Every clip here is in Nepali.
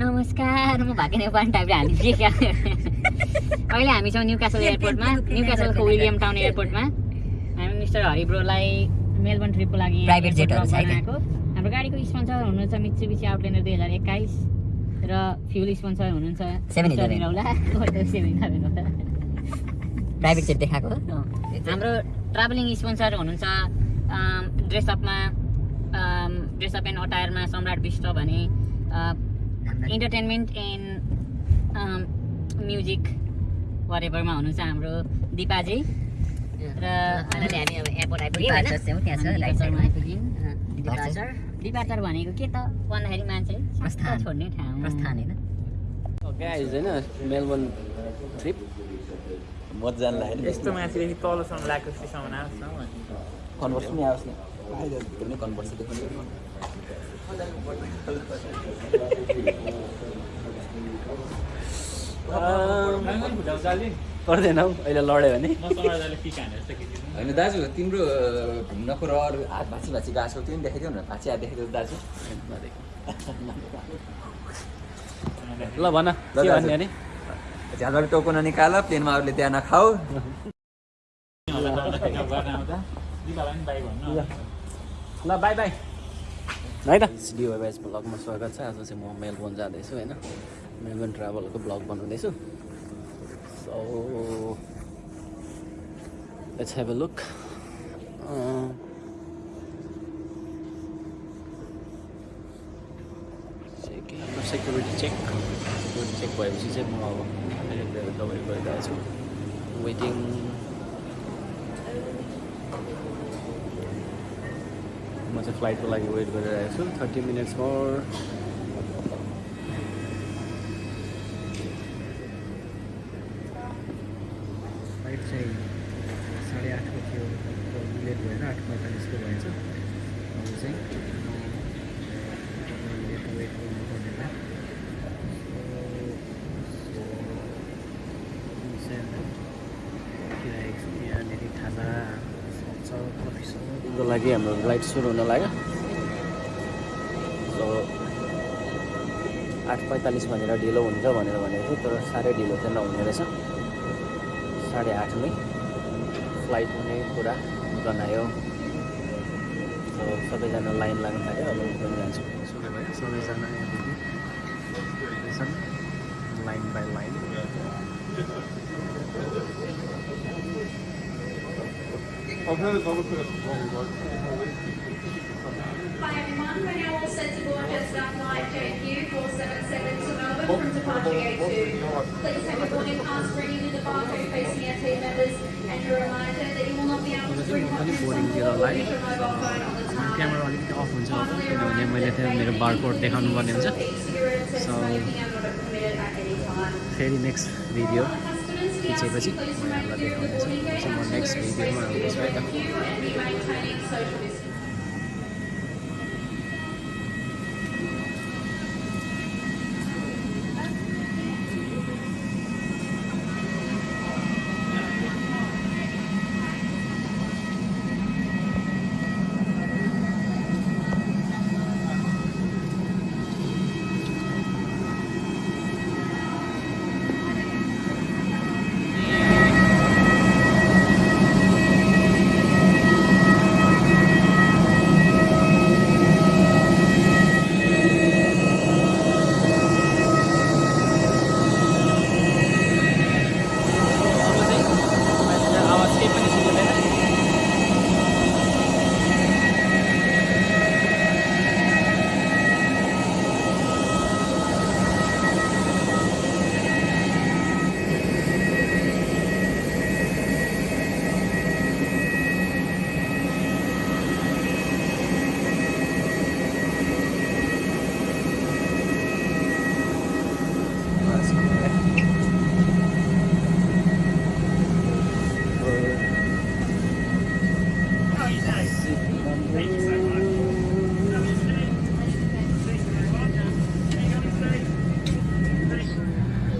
नमस्कार म भाग्य नेपाल टाइपले हामी के क्या? अहिले हामी छौँ न्यु क्यासल एयरपोर्टमा न्यु क्यासलको विलियम टाउन एयरपोर्टमा हामी मिस्टर हरिब्रोलाई मेलबर्न ट्रिपको लागि Private jet airport हरू छ है बनाएको। हाम्रो गाडीको स्पोन्सर हुनुहुन्छ मित्सुबिसी आउटल्यान्डर दुई हजार एक्काइस र फ्युल स्पोन्सर हुनुहुन्छ 7-Eleven। होला सेभेन इलेभेन होला प्राइभेट जेट देखाएको? हाम्रो ट्राभलिङ स्पोन्सर हुनुहुन्छ ड्रेसअपमा ड्रेसअप एन्ड अटायरमा सम्राट विष्ट भने इन्टरटेनमेन्ट एन्ड म्युजिक वरेभरमा हुनुहुन्छ हाम्रो दिपाजी र अहिले हामी अब एयरपोर्ट आइपुग्यौँ छ। डिपार्चर भनेको के त? भन्दाखेरि मान्छे। छोड्ने ठाउँ। होइन। गाइज होइन मेलबर्न ट्रिप मजा लाग्यो यस्तो माथिदेखि तलसम्म लागेको स्टेसनमा आओस् न। कन्भर्स पनि आओस् न। पनि कन्भर्स देखाउने पर्दैन हौ अहिले लड्यो भने। होइन दाजु तिम्रो घुम्नको रहर हात भाँची भाँची गएको छौ त्यो पनि देखाइदिउ न भाँची हात देखाइदिउ दाजु। ल भन के भन्ने अरे झ्यालबाट टोको ननिकाल प्लेनमा अरूले त्यहाँ नखाऊ ल बाई बाई। है त? ब्लगमा स्वागत छ। आज चाहिँ म मेलबोर्न जाँदैछु होइन? मेलबोर्न ट्राभलको ब्लग बनाउँदैछु। So let's have a look security check security check भएपछि चाहिँ म अब गरिरहेको छु वेटिङ चाहिँ फ्लाइटको लागि वेट गरिरहेको छु। थर्टी मिनट्स मोर फ्लाइट चाहिँ साढे आठको थियो। लेट भएर आठ पैँतालिसको भएछ। अब चाहिँ लेट वेट गर्नुपर्ने भयो किराएको छु यहाँनिर खाजा छ कफी छ को लागि हाम्रो फ्लाइट सुरु हुन लाग्यो। सो आठ पैँतालिस भनेर ढिलो हुन्छ भनेर भनेको थियो तर साह्रै ढिलो चाहिँ नहुने रहेछ। साढे आठमै फ्लाइट हुने कुरा जनायो। सो सबैजना लाइन लाग्नु थाल्यो अब म पनि जान्छु सबैजना Hi everyone, we're now all set to board just our flight JQ 477 to Melbourne from departure gate 2. Please have your boarding pass ready with the barcode facing our team members and a reminder that you will not be able to bring hot पनि drinks बोर्डिङतिर along or लाग्यो use your mobile phone on the tarmac. Camera अलिकति अफ हुन्छ अब किनभने मैले त्यहाँ मेरो बारकोड देखाउनु पर्ने हुन्छ E-cigarettes and So- smoking are not permitted at any time. फेरि नेक्स्ट भिडियो ખીચે પછી મને આટલા દેખાવાનું છે નેક્સ્ટ વિડીયોમાં આવું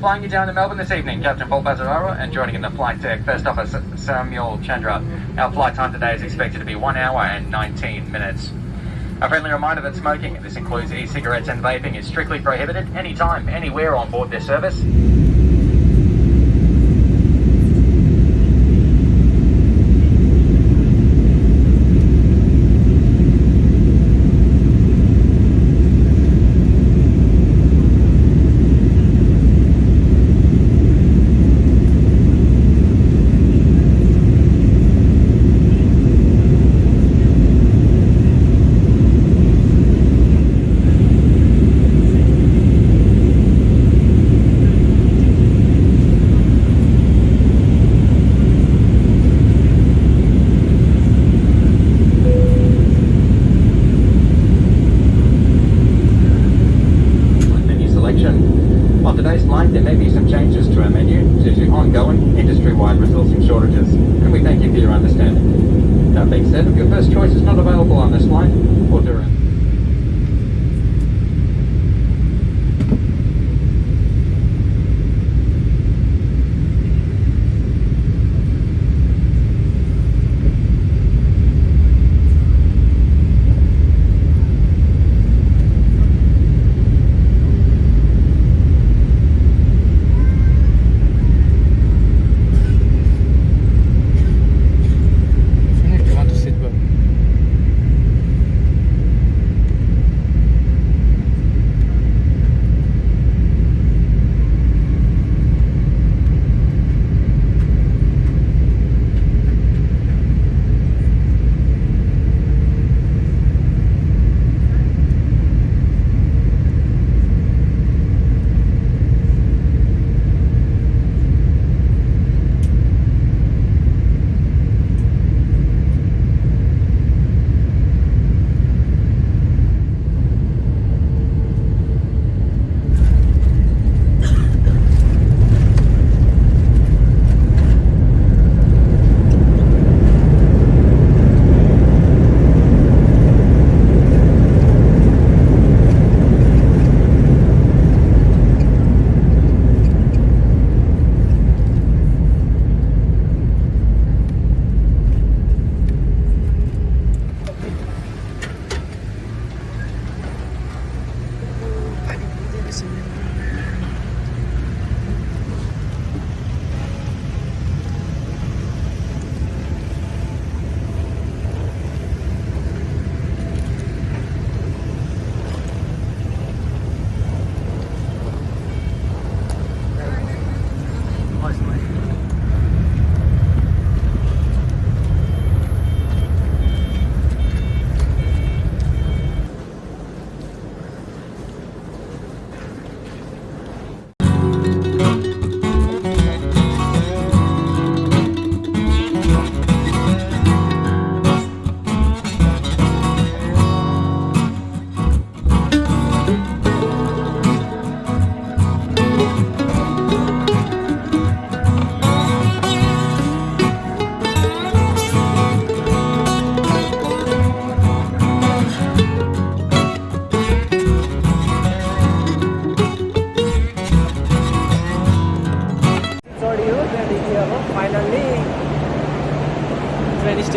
Flying you down to Melbourne this evening, Captain Paul Bazzararo, and joining in the flight deck, First Officer Samuel Chandra. Mm-hmm. Our flight time today is expected to be 1 hour and 19 minutes. A friendly reminder that smoking, this includes e-cigarettes and vaping, is strictly prohibited anytime, anywhere on board this service. Your understanding. That being said, if your first choice is not available on this flight, or during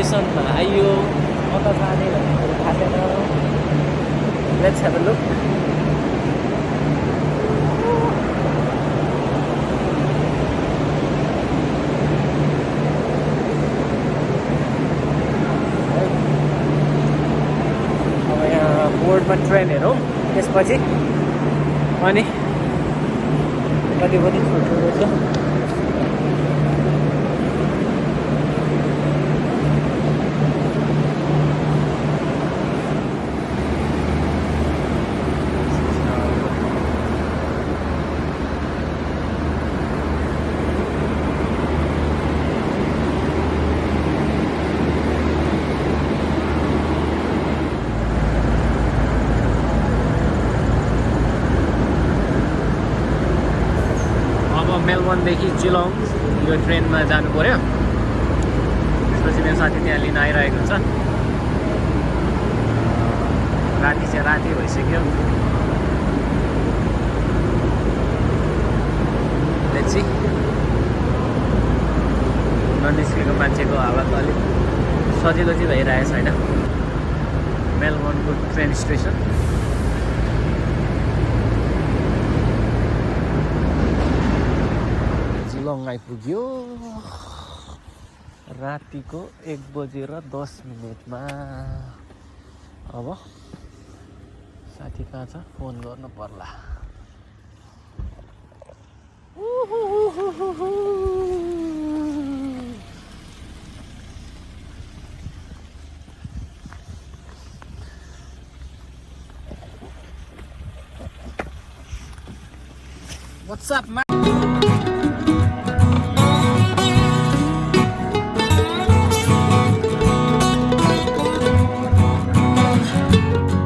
स्टेसनमा आइयो कता जाने भन्ने कुरो थाहा छैन लेट्स हेभ लुक अब यहाँ बोर्डमा ट्रेन हेरौँ त्यसपछि अनि कति पनि छोटो रहेछ मेलबर्नदेखि चिलोङ यो ट्रेनमा जानु पऱ्यो त्यसपछि मेरो साथी त्यहाँ लिन आइरहेको हुन्छ। राति चाहिँ राति भइसक्यो। ननिस्केको मान्छेको हालत अलिक सजिलो चाहिँ भइरहेछ होइन मेलबर्नको ट्रेन स्टेसन। आइपुग्यो। रातिको एक बजेर दस मिनटमा। अब साथी कहाँ छ? फोन गर्नु पर्ला। What's up, man?